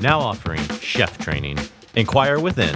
now offering chef training. Inquire within